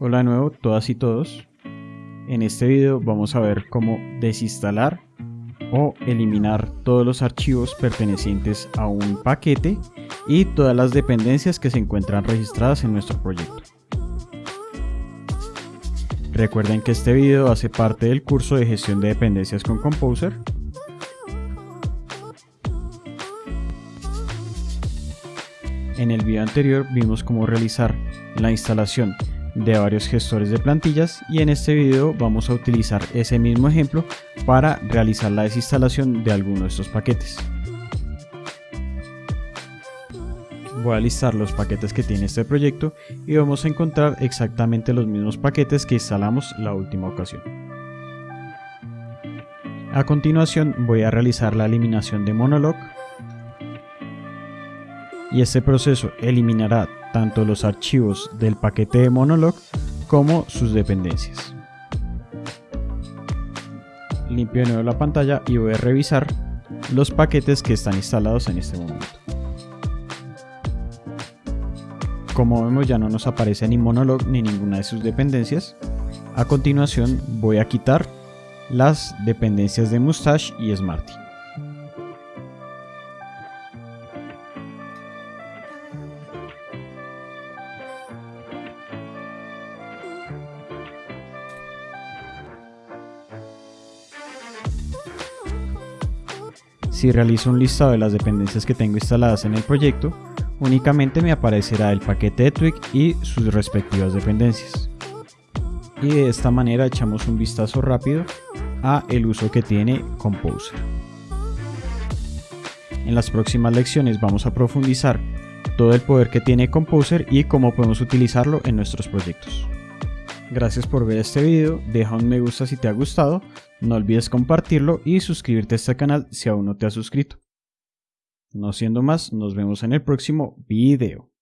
Hola de nuevo todas y todos. En este video vamos a ver cómo desinstalar o eliminar todos los archivos pertenecientes a un paquete y todas las dependencias que se encuentran registradas en nuestro proyecto. Recuerden que este video hace parte del curso de gestión de dependencias con Composer. En el video anterior vimos cómo realizar la instalación de varios gestores de plantillas y en este video vamos a utilizar ese mismo ejemplo para realizar la desinstalación de alguno de estos paquetes. Voy a listar los paquetes que tiene este proyecto y vamos a encontrar exactamente los mismos paquetes que instalamos la última ocasión. A continuación voy a realizar la eliminación de Monolog y este proceso eliminará tanto los archivos del paquete de Monolog como sus dependencias. Limpio de nuevo la pantalla y voy a revisar los paquetes que están instalados en este momento. Como vemos ya no nos aparece ni Monolog ni ninguna de sus dependencias. A continuación voy a quitar las dependencias de Mustache y Smarty. Si realizo un listado de las dependencias que tengo instaladas en el proyecto, únicamente me aparecerá el paquete de Twig y sus respectivas dependencias. Y de esta manera echamos un vistazo rápido a el uso que tiene Composer. En las próximas lecciones vamos a profundizar todo el poder que tiene Composer y cómo podemos utilizarlo en nuestros proyectos. Gracias por ver este video, deja un me gusta si te ha gustado, no olvides compartirlo y suscribirte a este canal si aún no te has suscrito. No siendo más, nos vemos en el próximo video.